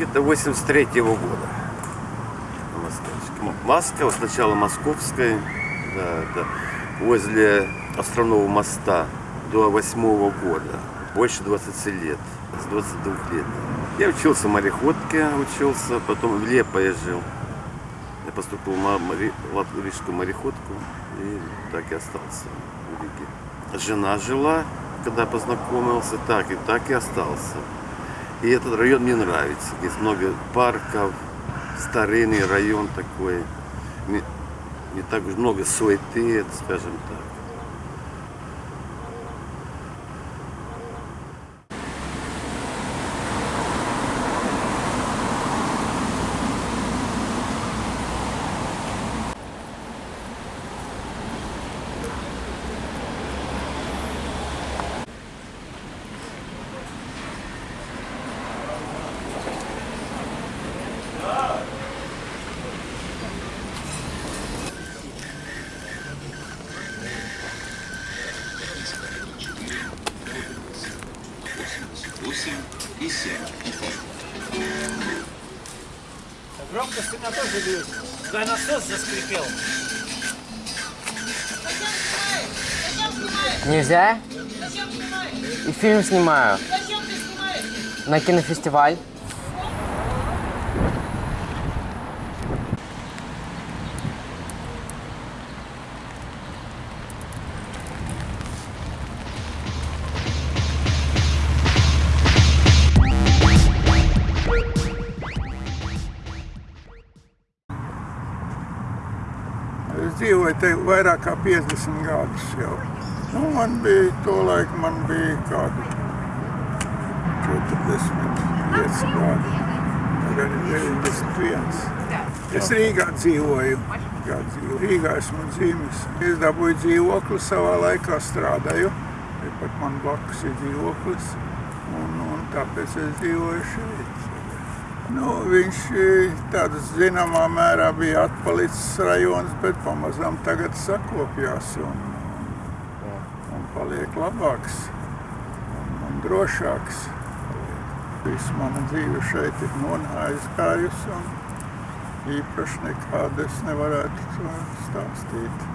Где-то 83 года. на Москве. М- Москва, сначала Московская, да, да, возле Островного моста до 8 года. Больше 20 лет, с 22 лет. Я учился мореходке, учился, потом в Лепое жил. Я поступил на море- латвийскую мореходку и так и остался в Риге. Жена жила, когда познакомился, так и так и остался. И этот район мне нравится. Здесь много парков, старинный район такой. Не, так уж много суеты, скажем так. Громкость у меня тоже будет. Да насос заскрипел. Нельзя? И фильм снимаю. На кинофестиваль. Dzīvoju te vairāk kā 50 gadus jau. Nu, man bija to laiku, man bija kādi 45 gadi. Tagad ir 91. Es Rīgā dzīvoju. Kā dzīvoju. Rīgā esmu dzīvis. Es dabūju dzīvokli savā laikā strādāju. Pat man blakus ir dzīvoklis. Un, un tāpēc es dzīvoju šeit. Nu, viņš eh, tādā zināmā mērā bija atpalicis rajonus, bet pamazām tagad sakopjās un, un paliek labāks un, un drošāks. Viss mana dzīve šeit ir aizgājusi un īpaši nekādu es nevarētu stāstīt.